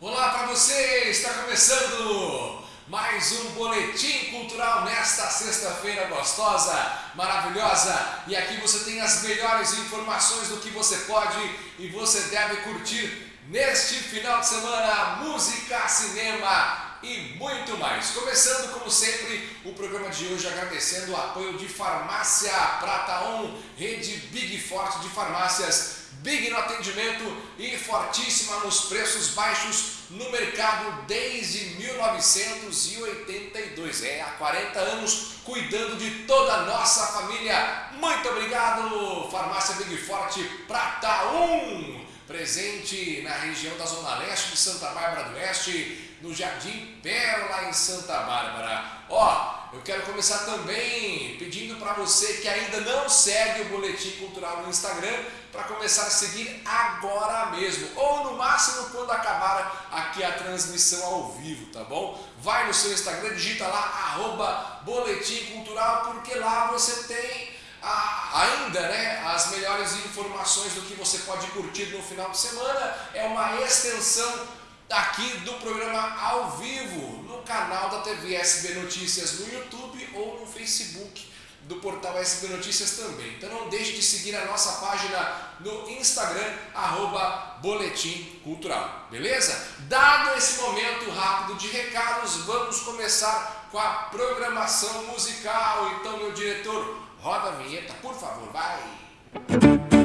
Olá para você! Está começando mais um Boletim Cultural nesta sexta-feira gostosa, maravilhosa. E aqui você tem as melhores informações do que você pode e você deve curtir neste final de semana. Música, cinema e muito mais. Começando, como sempre, o programa de hoje agradecendo o apoio de Farmácia Prata 1, rede Big Forte de farmácias Big no atendimento e fortíssima nos preços baixos no mercado desde 1982. É, há 40 anos cuidando de toda a nossa família. Muito obrigado, Farmácia Big Forte Prata 1, presente na região da Zona Leste de Santa Bárbara do Oeste, no Jardim Pérola em Santa Bárbara. Ó, eu quero começar também pedindo para você que ainda não segue o Boletim Cultural no Instagram, para começar a seguir agora mesmo, ou no máximo quando acabar aqui a transmissão ao vivo, tá bom? Vai no seu Instagram, digita lá, arroba Boletim Cultural, porque lá você tem a, ainda né, as melhores informações do que você pode curtir no final de semana. É uma extensão aqui do programa ao vivo, no canal da TV SB Notícias no YouTube ou no Facebook do portal SB Notícias também. Então não deixe de seguir a nossa página no Instagram, arroba Boletim Cultural, beleza? Dado esse momento rápido de recados, vamos começar com a programação musical. Então, meu diretor, roda a vinheta, por favor, vai!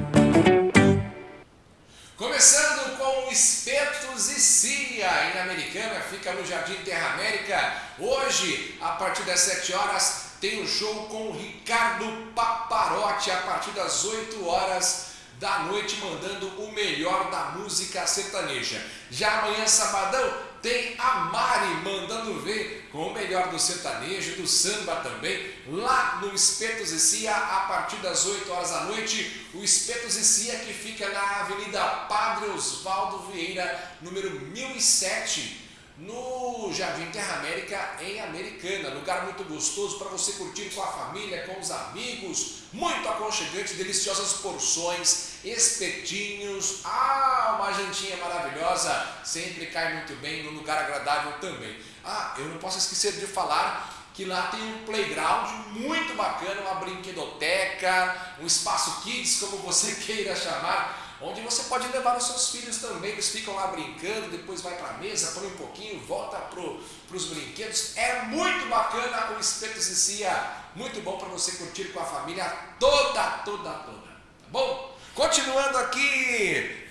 Começando com Espetos e Cia, em Americana, fica no Jardim Terra América. Hoje, a partir das 7 horas, tem um show com o Ricardo Paparotti a partir das 8 horas da noite, mandando o melhor da música sertaneja. Já amanhã, sabadão, tem a Mari mandando ver com o melhor do sertanejo, do samba também, lá no Espetos e Cia, a partir das 8 horas da noite. O Espetos e Cia que fica na Avenida Padre Osvaldo Vieira, número 1007, no Jardim Terra América, em Americana. Lugar muito gostoso para você curtir com a família, com os amigos. Muito aconchegante, deliciosas porções, espetinhos. Ah, uma jantinha maravilhosa. Sempre cai muito bem, num lugar agradável também. Ah, eu não posso esquecer de falar que lá tem um playground muito bacana, uma brinquedoteca, um espaço kids, como você queira chamar onde você pode levar os seus filhos também, eles ficam lá brincando, depois vai para a mesa, põe um pouquinho, volta para os brinquedos. É muito bacana o Espeto Cicia, muito bom para você curtir com a família toda, toda, toda, tá bom? Continuando aqui,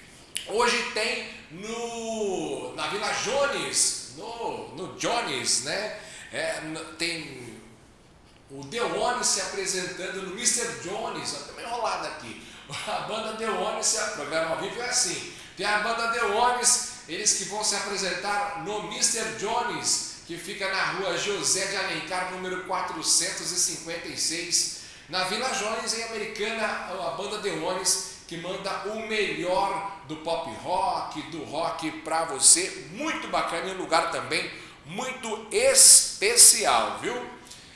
hoje tem no, na Vila Jones, no, no Jones, né? É, tem o Deone se apresentando no Mr. Jones, ó, também enrolado aqui a banda The Ones, programa ao vivo é assim, tem a banda The Ones, eles que vão se apresentar no Mr. Jones, que fica na rua José de Alencar, número 456, na Vila Jones, em Americana, a banda The Ones, que manda o melhor do pop rock, do rock para você, muito bacana e um lugar também muito especial, viu?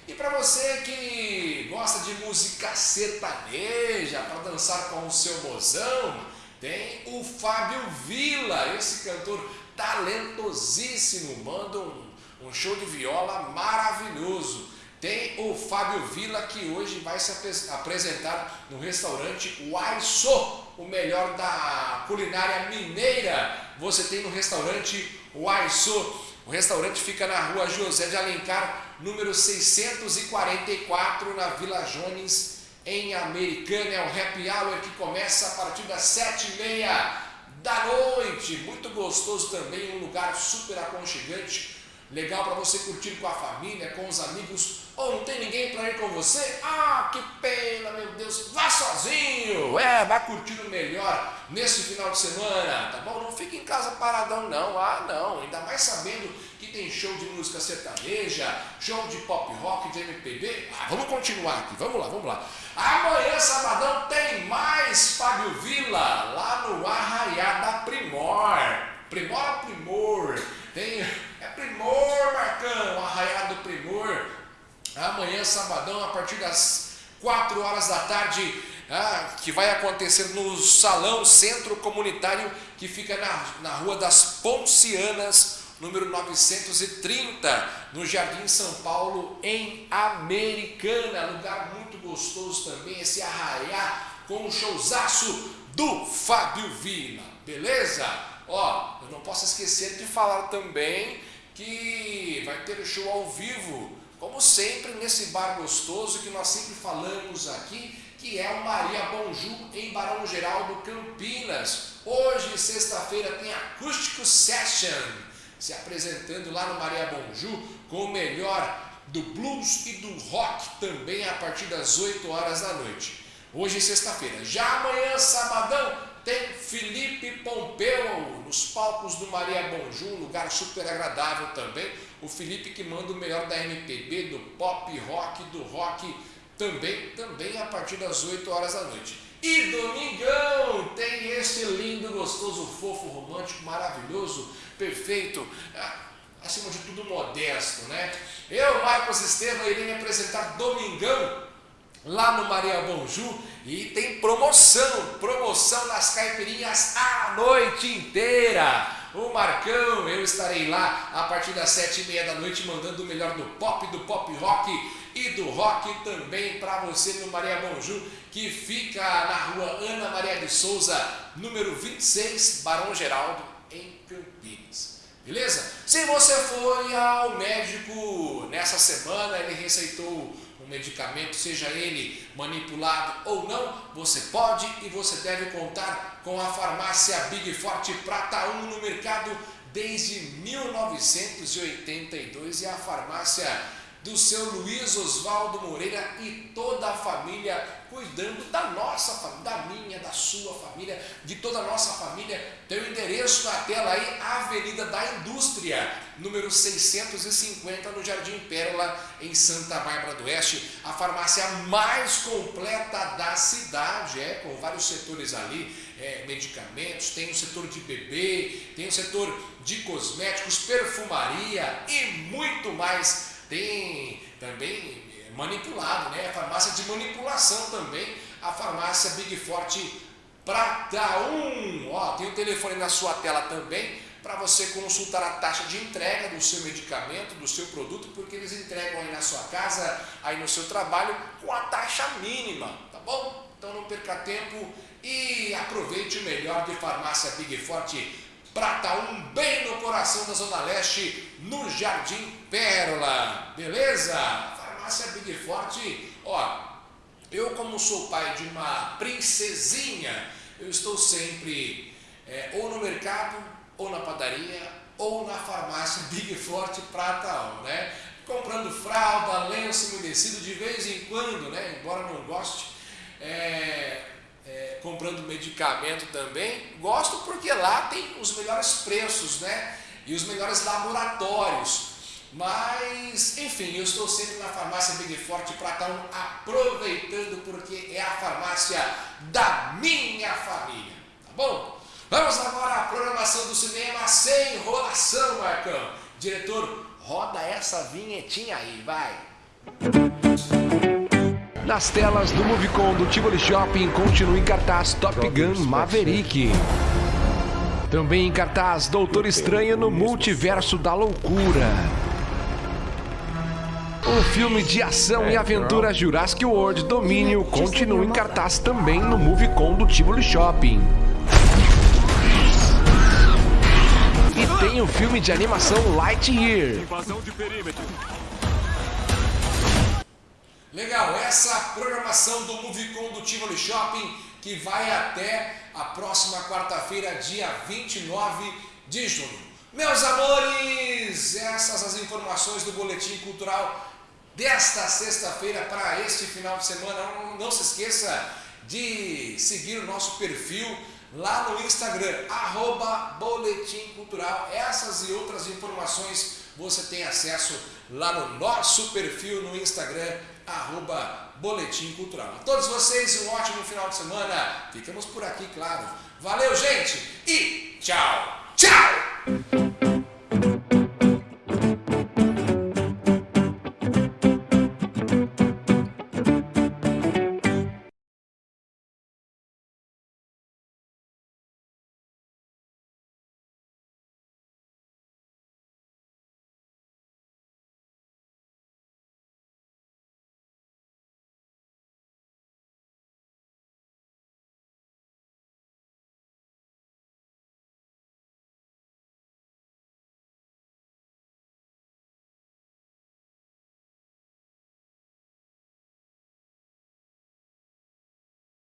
E para você que gosta de música sertaneja, para dançar com o seu mozão, tem o Fábio Vila, esse cantor talentosíssimo, manda um, um show de viola maravilhoso. Tem o Fábio Vila que hoje vai se apresentar no restaurante Waiso, o melhor da culinária mineira. Você tem no restaurante Waiso. O restaurante fica na rua José de Alencar, número 644, na Vila Jones, em Americana. É um happy hour que começa a partir das sete e meia da noite. Muito gostoso também, um lugar super aconchegante, legal para você curtir com a família, com os amigos. Ou não tem ninguém para ir com você? Ah, que pena, meu Deus. Vá sozinho. É, vai curtindo melhor nesse final de semana, tá bom? Não fique em casa paradão, não. Ah, não. Ainda mais sabendo que tem show de música sertaneja, show de pop rock, de MPB. Ah, vamos continuar aqui. Vamos lá, vamos lá. Amanhã, sabadão, tem mais Fábio Vila lá no Arraiá da Primor. Primor a Primor. Primor sabadão, a partir das 4 horas da tarde, ah, que vai acontecer no Salão Centro Comunitário, que fica na, na Rua das Poncianas, número 930, no Jardim São Paulo, em Americana. Lugar muito gostoso também, esse arraiá com o showzaço do Fábio Vila, beleza? Ó, eu não posso esquecer de falar também que vai ter o show ao vivo, como sempre, nesse bar gostoso que nós sempre falamos aqui, que é o Maria Bonju em Barão Geraldo, Campinas. Hoje, sexta-feira, tem Acústico Session, se apresentando lá no Maria Bonju com o melhor do blues e do rock também a partir das 8 horas da noite. Hoje, sexta-feira. Já amanhã, sabadão, tem Felipe Pompeu nos palcos do Maria Bonjú, um lugar super agradável também. O Felipe que manda o melhor da MPB, do pop rock, do rock também, também a partir das 8 horas da noite. E domingão tem esse lindo, gostoso, fofo, romântico, maravilhoso, perfeito, ah, acima de tudo modesto, né? Eu, Marcos Estevam, irei me apresentar domingão lá no Maria Bonjú e tem promoção, promoção nas caipirinhas a noite inteira. O Marcão, eu estarei lá a partir das sete e meia da noite mandando o melhor do pop, do pop rock e do rock também para você no Maria Bonjú, que fica na rua Ana Maria de Souza, número 26, Barão Geraldo, em Campinas. Beleza? Se você foi ao médico nessa semana, ele receitou medicamento, seja ele manipulado ou não, você pode e você deve contar com a farmácia Big Forte Prata 1 no mercado desde 1982 e a farmácia do seu Luiz Oswaldo Moreira e toda a família, cuidando da nossa família, da minha, da sua família, de toda a nossa família. Tem o endereço na tela aí, Avenida da Indústria, número 650, no Jardim Pérola, em Santa Bárbara do Oeste. A farmácia mais completa da cidade, é, com vários setores ali, é, medicamentos, tem o setor de bebê, tem o setor de cosméticos, perfumaria e muito mais tem também manipulado, né? A farmácia de manipulação também, a farmácia Big Forte Prata 1. Ó, tem o telefone na sua tela também para você consultar a taxa de entrega do seu medicamento, do seu produto, porque eles entregam aí na sua casa, aí no seu trabalho, com a taxa mínima, tá bom? Então não perca tempo e aproveite o melhor de farmácia Big Forte Prata 1, bem no coração da Zona Leste, no Jardim Pérola. Beleza? Farmácia Big Forte, ó, eu como sou pai de uma princesinha, eu estou sempre é, ou no mercado, ou na padaria, ou na farmácia Big Forte Prata 1, né? Comprando fralda, lenço umedecido de vez em quando, né? Embora não goste, é, comprando medicamento também. Gosto porque lá tem os melhores preços, né? E os melhores laboratórios. Mas, enfim, eu estou sempre na farmácia Big Forte Platão aproveitando porque é a farmácia da minha família, tá bom? Vamos agora à programação do cinema sem enrolação, Marcão. Diretor, roda essa vinhetinha aí, vai. Nas telas do Movicon do Tivoli Shopping continua em cartaz Top Gun Maverick. Também em cartaz Doutor Estranho no Multiverso da Loucura. O filme de ação e aventura Jurassic World Domínio continua em cartaz também no Movicon do Tivoli Shopping. E tem o filme de animação Lightyear. Invasão de perímetro. Legal, essa programação do Movicon do Tivoli Shopping que vai até a próxima quarta-feira, dia 29 de junho. Meus amores, essas as informações do Boletim Cultural desta sexta-feira para este final de semana. Não, não se esqueça de seguir o nosso perfil lá no Instagram, arroba Boletim Cultural. Essas e outras informações você tem acesso lá no nosso perfil no Instagram, arroba Boletim Cultural. A todos vocês, um ótimo final de semana. Ficamos por aqui, claro. Valeu, gente, e tchau, tchau!